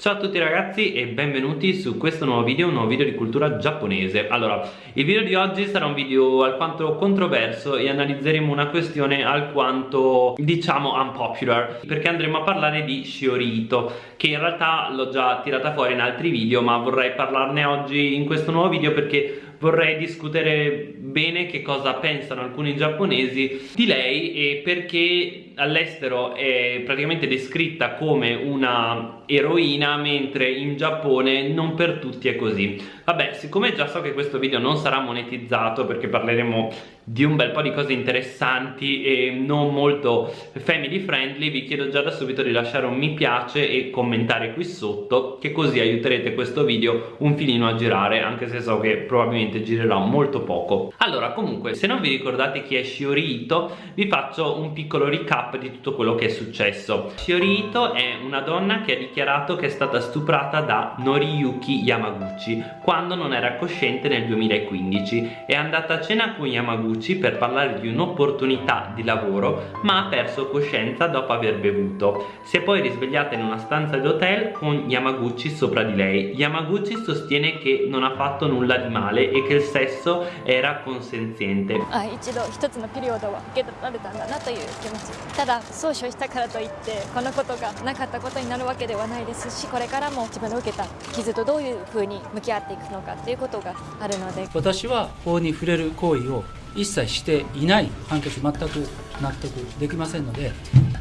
Ciao a tutti ragazzi e benvenuti su questo nuovo video, un nuovo video di cultura giapponese. Allora, il video di oggi sarà un video alquanto controverso e analizzeremo una questione alquanto, diciamo, unpopular Perché andremo a parlare di Shiorito, che in realtà l'ho già tirata fuori in altri video Ma vorrei parlarne oggi in questo nuovo video perché vorrei discutere bene che cosa pensano alcuni giapponesi di lei e perché all'estero è praticamente descritta come una eroina mentre in Giappone non per tutti è così. Vabbè siccome già so che questo video non sarà monetizzato perché parleremo di un bel po' di cose interessanti e non molto family friendly vi chiedo già da subito di lasciare un mi piace e commentare qui sotto che così aiuterete questo video un filino a girare anche se so che probabilmente girerà molto poco. Allora comunque se non vi ricordate chi è Shiori Ito vi faccio un piccolo recap di tutto quello che è successo. Shiori Ito è una donna che ha dichiarato che è stata stuprata da Noriyuki Yamaguchi quando non era cosciente nel 2015 è andata a cena con Yamaguchi Gucci per parlare di un'opportunità di lavoro ma ha perso coscienza dopo aver bevuto. Si è poi risvegliata in una stanza d'hotel con Yamaguchi sopra di lei. Yamaguchi sostiene che non ha fatto nulla di male e che il sesso era consenziente. Ah, ただ訴訟したからといってこのことがなかったことになるわけではないですしこれからも自分の受けた傷とどういうふうに向き合っていくのかっていうことがあるので私は法に触れる行為を 一切していない判決全く納得できませんので、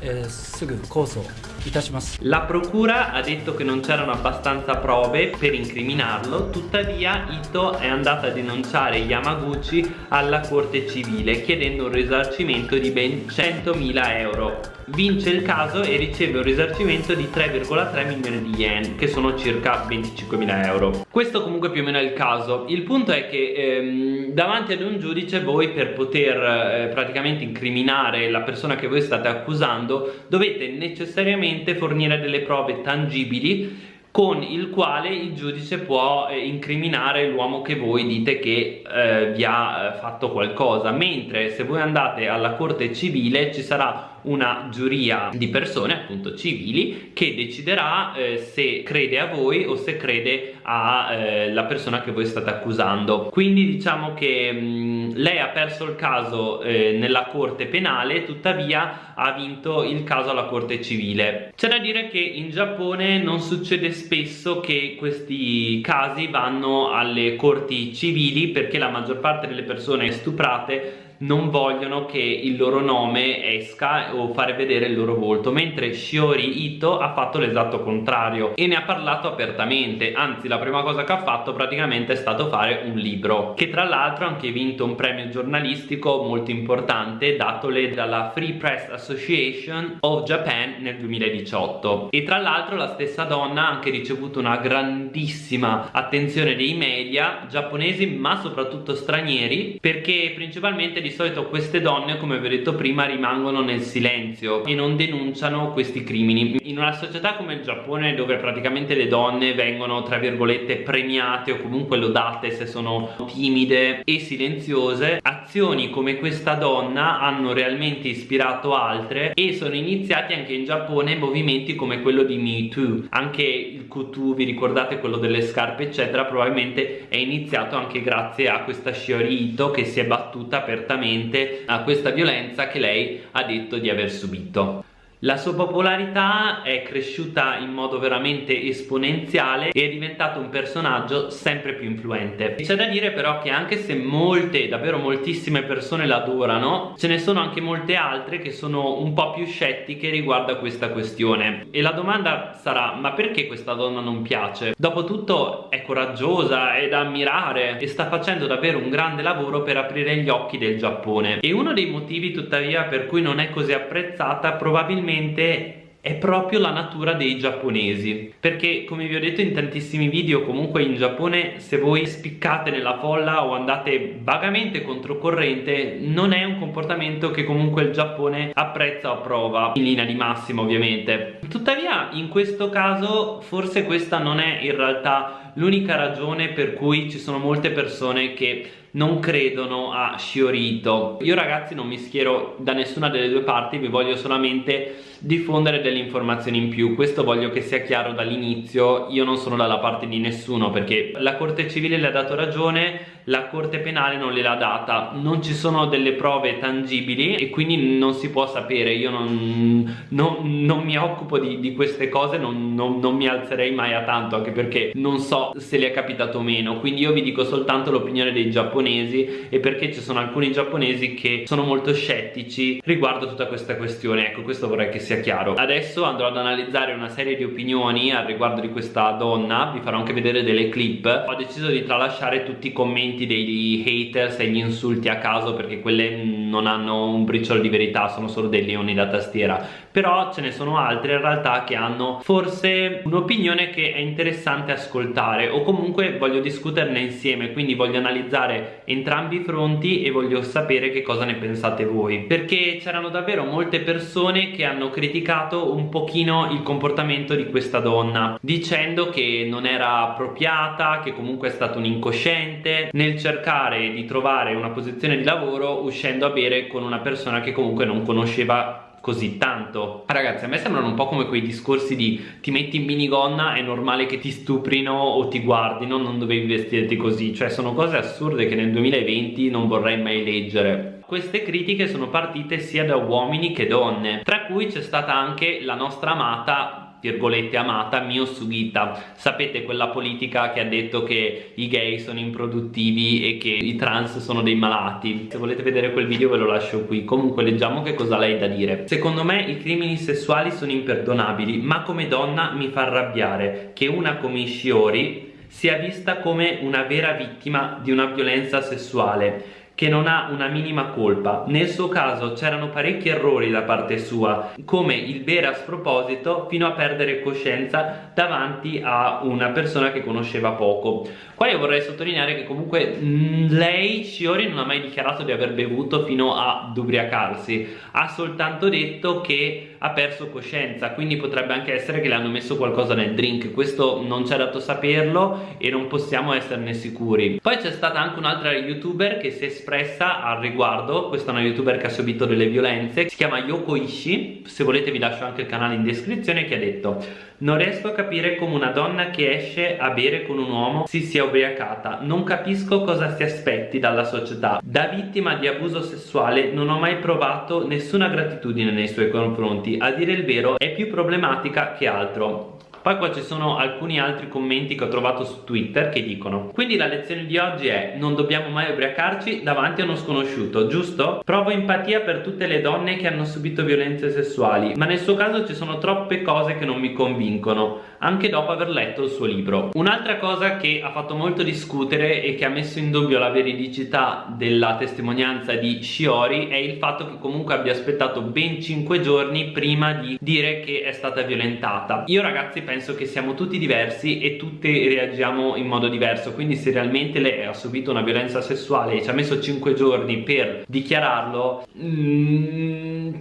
えー、すぐ控訴 いたします La procura ha detto che non c'erano abbastanza prove per incriminarlo tuttavia Ito è andata a denunciare Yamaguchi alla corte civile chiedendo un risarcimento di ben 100.000 euro vince il caso e riceve un risarcimento di 3,3 milioni di yen che sono circa 25.000 euro questo comunque più o meno è il caso il punto è che ehm, davanti ad un giudice voi per poter eh, praticamente incriminare la persona che voi state accusando dovete necessariamente fornire delle prove tangibili con il quale il giudice può eh, incriminare l'uomo che voi dite che eh, vi ha eh, fatto qualcosa. Mentre se voi andate alla corte civile ci sarà una giuria di persone appunto civili che deciderà eh, se crede a voi o se crede alla persona che voi state accusando. Quindi diciamo che mh, mm, lei ha perso il caso eh, nella corte penale tuttavia ha vinto il caso alla corte civile. C'è da dire che in Giappone non succede spesso che questi casi vanno alle corti civili perché la maggior parte delle persone stuprate non vogliono che il loro nome esca o fare vedere il loro volto mentre Shiori Ito ha fatto l'esatto contrario e ne ha parlato apertamente. Anzi la prima cosa che ha fatto praticamente è stato fare un libro che tra l'altro ha anche vinto un premio giornalistico molto importante datole dalla Free Press Association of Japan nel 2018 e tra l'altro la stessa donna ha anche ricevuto una grandissima attenzione dei media giapponesi ma soprattutto stranieri perché principalmente di solito queste donne come vi ho detto prima rimangono nel silenzio e non denunciano questi crimini. In una società come il Giappone dove praticamente le donne vengono tra virgolette premiate o comunque lodate se sono timide e silenziose azioni come questa donna hanno realmente ispirato altre e sono iniziati anche in Giappone movimenti come quello di Me Too. Anche il kutu vi ricordate quello delle scarpe eccetera probabilmente è iniziato anche grazie a questa Shiori Ito che si è battuta apertamente relativamente a questa violenza che lei ha detto di aver subito. La sua popolarità è cresciuta in modo veramente esponenziale e è diventato un personaggio sempre più influente. C'è da dire però che anche se molte, davvero moltissime persone l'adorano, ce ne sono anche molte altre che sono un po' più scettiche riguardo a questa questione. E la domanda sarà, ma perché questa donna non piace? Dopotutto è coraggiosa, è da ammirare e sta facendo davvero un grande lavoro per aprire gli occhi del Giappone. E uno dei motivi tuttavia per cui non è così apprezzata probabilmente probabilmente è proprio la natura dei giapponesi. Perché come vi ho detto in tantissimi video comunque in Giappone se voi spiccate nella folla o andate vagamente controcorrente non è un comportamento che comunque il Giappone apprezza o approva in linea di massima ovviamente. Tuttavia in questo caso forse questa non è in realtà l'unica ragione per cui ci sono molte persone che non credono a Shiorito. Io ragazzi non mi schiero da nessuna delle due parti vi voglio solamente diffondere delle informazioni in più. Questo voglio che sia chiaro dall'inizio. Io non sono dalla parte di nessuno perché la corte civile le ha dato ragione la corte penale non gliel'ha data. Non ci sono delle prove tangibili e quindi non si può sapere. Io non, non, non mi occupo di, di queste cose non, non, mi alzerei mai a tanto anche perché non so se le è capitato o meno. Quindi io vi dico soltanto l'opinione dei giapponesi e perché ci sono alcuni giapponesi che sono molto scettici riguardo tutta questa questione. Ecco questo vorrei che sia chiaro. Adesso andrò ad analizzare una serie di opinioni al riguardo di questa donna vi farò anche vedere delle clip. Ho deciso di tralasciare tutti i commenti dei haters e gli insulti a caso perché quelle non hanno un briciolo di verità sono solo dei leoni da tastiera. Però ce ne sono altre in realtà che hanno forse un'opinione che è interessante ascoltare o comunque voglio discuterne insieme quindi voglio analizzare entrambi i fronti e voglio sapere che cosa ne pensate voi. Perché c'erano davvero molte persone che hanno criticato un pochino il comportamento di questa donna dicendo che non era appropriata che comunque è stato un incosciente nel cercare di trovare una posizione di lavoro uscendo a bere con una persona che comunque non conosceva così tanto. Ragazzi a me sembrano un po' come quei discorsi di ti metti in minigonna è normale che ti stuprino o ti guardino non dovevi vestirti così. Cioè sono cose assurde che nel 2020 non vorrei mai leggere. Queste critiche sono partite sia da uomini che donne tra cui c'è stata anche la nostra amata virgolette amata Mio Sugita sapete quella politica che ha detto che i gay sono improduttivi e che i trans sono dei malati? Se volete vedere quel video ve lo lascio qui. Comunque leggiamo che cosa lei ha da dire. Secondo me i crimini sessuali sono imperdonabili ma come donna mi fa arrabbiare che una come Shiori sia vista come una vera vittima di una violenza sessuale che non ha una minima colpa. Nel suo caso c'erano parecchi errori da parte sua, come il bere a sproposito fino a perdere coscienza davanti a una persona che conosceva poco. Qua io vorrei sottolineare che comunque mh, mm, lei, Shiori, non ha mai dichiarato di aver bevuto fino ad ubriacarsi, ha soltanto detto che ha perso coscienza, quindi potrebbe anche essere che le hanno messo qualcosa nel drink, questo non c'è dato saperlo e non possiamo esserne sicuri. Poi c'è stata anche un'altra youtuber che si è espressa al riguardo. Questa è una youtuber che ha subito delle violenze. Si chiama Yoko Ishii se volete vi lascio anche il canale in descrizione che ha detto non riesco a capire come una donna che esce a bere con un uomo si sia ubriacata. Non capisco cosa si aspetti dalla società. Da vittima di abuso sessuale non ho mai provato nessuna gratitudine nei suoi confronti a dire il vero è più problematica che altro poi qua ci sono alcuni altri commenti che ho trovato su Twitter che dicono Quindi la lezione di oggi è non dobbiamo mai ubriacarci davanti a uno sconosciuto, giusto? Provo empatia per tutte le donne che hanno subito violenze sessuali ma nel suo caso ci sono troppe cose che non mi convincono anche dopo aver letto il suo libro Un'altra cosa che ha fatto molto discutere e che ha messo in dubbio la veridicità della testimonianza di Shiori è il fatto che comunque abbia aspettato ben 5 giorni prima di dire che è stata violentata Io ragazzi penso che siamo tutti diversi e tutti reagiamo in modo diverso quindi se realmente lei ha subito una violenza sessuale e ci ha messo 5 giorni per dichiararlo mm,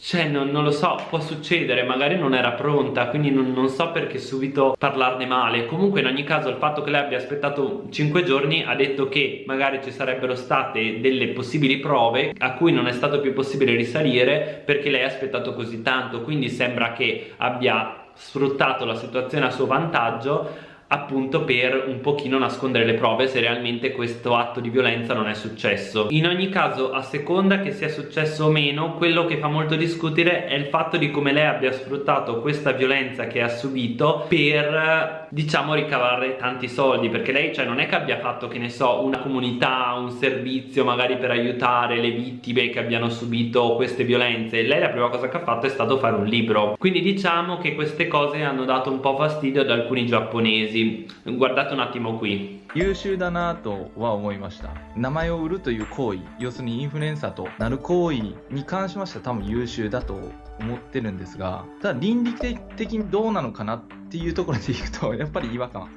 cioè non, non, lo so, può succedere, magari non era pronta, quindi non, non, so perché subito parlarne male. Comunque in ogni caso il fatto che lei abbia aspettato 5 giorni ha detto che magari ci sarebbero state delle possibili prove a cui non è stato più possibile risalire perché lei ha aspettato così tanto, quindi sembra che abbia sfruttato la situazione a suo vantaggio appunto per un pochino nascondere le prove se realmente questo atto di violenza non è successo. In ogni caso a seconda che sia successo o meno quello che fa molto discutere è il fatto di come lei abbia sfruttato questa violenza che ha subito per diciamo ricavare tanti soldi perché lei cioè non è che abbia fatto che ne so una comunità un servizio magari per aiutare le vittime che abbiano subito queste violenze lei la prima cosa che ha fatto è stato fare un libro quindi diciamo che queste cose hanno dato un po' fastidio ad alcuni giapponesi guardate un attimo qui 優秀だなとは思いました名前を売るという行為要するにインフルエンサーとなる行為に関しましては多分優秀だと 思ってるんですがただ倫理的にどうなのかなっていうところでいくとやっぱり違和感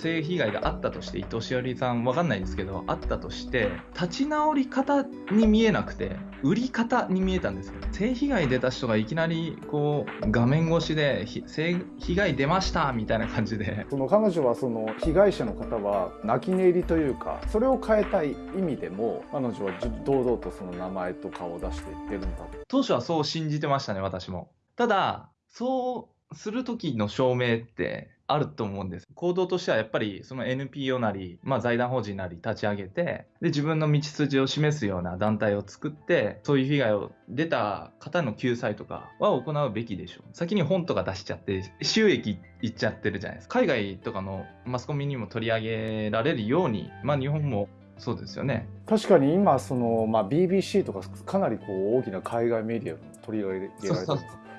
性被害があったとして伊藤詩織さんわかんないですけどあったとして立ち直り方に見えなくて売り方に見えたんですよ。性被害出た人がいきなりこう画面越しで性被害出ましたみたいな感じで。その彼女はその被害者の方は泣き寝入りというかそれを変えたい意味でも彼女は堂々とその名前と顔を出していってるんだ。当初はそう信じてましたね私も。ただ、そうする時の証明ってあると思うんです。行動としてはやっぱりその NPO なり、まあ、財団法人なり立ち上げてで自分の道筋を示すような団体を作ってそういう被害を出た方の救済とかは行うべきでしょう。先に本とか出しちゃって収益いっちゃってるじゃないですか。海外とかのマスコミにも取り上げられるように、まあ、日本もそうですよね確かに今その、まあ、BBC とかかなりこう大きな海外メディアに取り上げられてる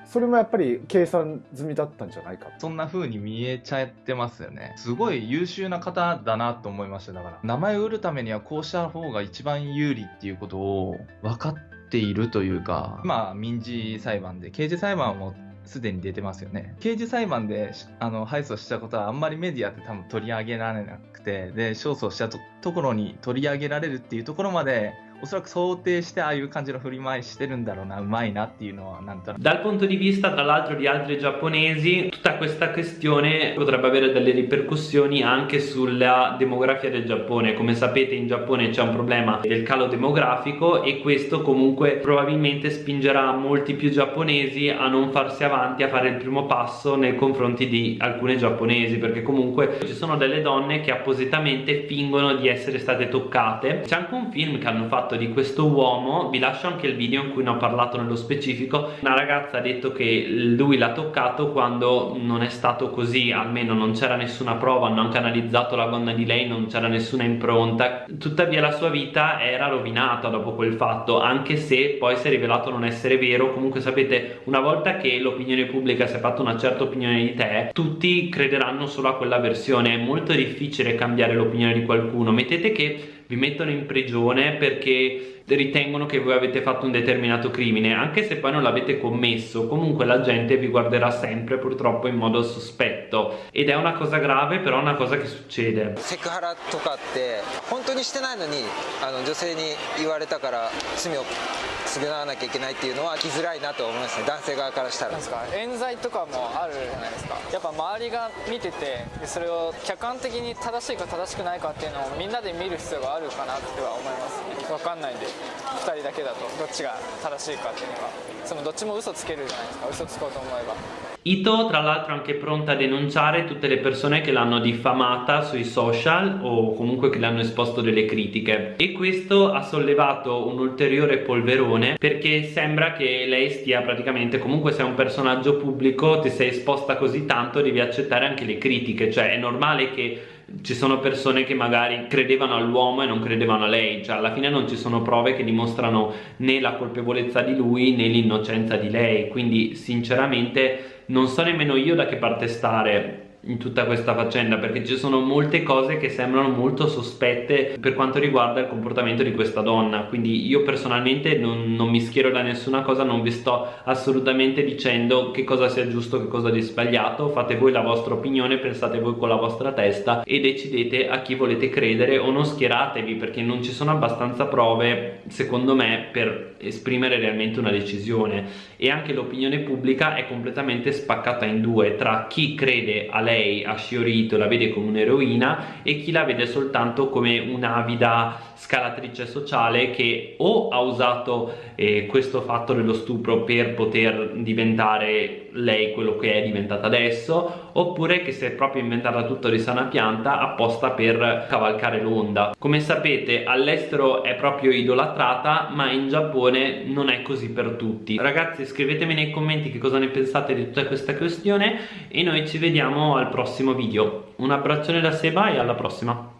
それもやっぱり計算済みだったんじゃないかそんな風に見えちゃってますよね。すごい優秀な方だなと思いましただから。名前を売るためにはこうした方が一番有利っていうことを分かっているというか。まあ民事裁判で刑事裁判もすでに出てますよね。刑事裁判であの敗訴したことはあんまりメディアって多分取り上げられなくてで勝訴したところに取り上げられるっていうところまで おそらく想定してああいう感じの振り回してるんだろうなうまいなっていうのはなんとなく Dal punto di vista tra l'altro di altri giapponesi tutta questa questione potrebbe avere delle ripercussioni anche sulla demografia del Giappone come sapete in Giappone c'è un problema del calo demografico e questo comunque probabilmente spingerà molti più giapponesi a non farsi avanti a fare il primo passo nei confronti di alcune giapponesi perché comunque ci sono delle donne che appositamente fingono di essere state toccate c'è anche un film che hanno fatto di questo uomo vi lascio anche il video in cui ne ho parlato nello specifico una ragazza ha detto che lui l'ha toccato quando non è stato così almeno non c'era nessuna prova hanno anche analizzato la gonna di lei non c'era nessuna impronta. Tuttavia la sua vita era rovinata dopo quel fatto anche se poi si è rivelato non essere vero. Comunque sapete una volta che l'opinione pubblica si è fatta una certa opinione di te tutti crederanno solo a quella versione. È molto difficile cambiare l'opinione di qualcuno. Mettete che vi mettono in prigione perché ritengono che voi avete fatto un determinato crimine anche se poi non l'avete commesso comunque la gente vi guarderà sempre purtroppo in modo sospetto ed è una cosa grave però è una cosa che succede セクハラとかって本当にしてないのにあの女性に言われたから罪を 償わなきゃいけないっていうのは生きづらいなと思いますね。男性側からしたら。ですか冤罪とかもあるじゃないですか。やっぱ周りが見ててそれを客観的に正しいか正しくないかっていうのをみんなで見る必要があるかなっては思います。ね分かんないんで。2人だけだと。どっちが正しいかっていうのがそのどっちも嘘つけるじゃないですか。嘘つこうと思えば。Ito tra l'altro è anche pronta a denunciare tutte le persone che l'hanno diffamata sui social o comunque che le hanno esposto delle critiche. E questo ha sollevato un ulteriore polverone perché sembra che lei stia praticamente comunque sei un personaggio pubblico ti sei esposta così tanto devi accettare anche le critiche. Cioè è normale che ci sono persone che magari credevano all'uomo e non credevano a lei. Cioè alla fine non ci sono prove che dimostrano né la colpevolezza di lui né l'innocenza di lei. Quindi sinceramente non so nemmeno io da che parte stare in tutta questa faccenda perché ci sono molte cose che sembrano molto sospette per quanto riguarda il comportamento di questa donna. Quindi io personalmente non, non mi schiero da nessuna cosa non vi sto assolutamente dicendo che cosa sia giusto che cosa di sbagliato. Fate voi la vostra opinione pensate voi con la vostra testa e decidete a chi volete credere o non schieratevi perché non ci sono abbastanza prove secondo me per esprimere realmente una decisione. E anche l'opinione pubblica è completamente spaccata in due tra chi crede a lei lei a Shiorito la vede come un'eroina e chi la vede soltanto come un'avida scalatrice sociale che o ha usato eh, questo fatto dello stupro per poter diventare lei quello che è diventata adesso oppure che si è proprio inventata tutto di sana pianta apposta per cavalcare l'onda. Come sapete all'estero è proprio idolatrata ma in Giappone non è così per tutti. Ragazzi scrivetemi nei commenti che cosa ne pensate di tutta questa questione e noi ci vediamo al prossimo video. Un abbraccione da Seba e alla prossima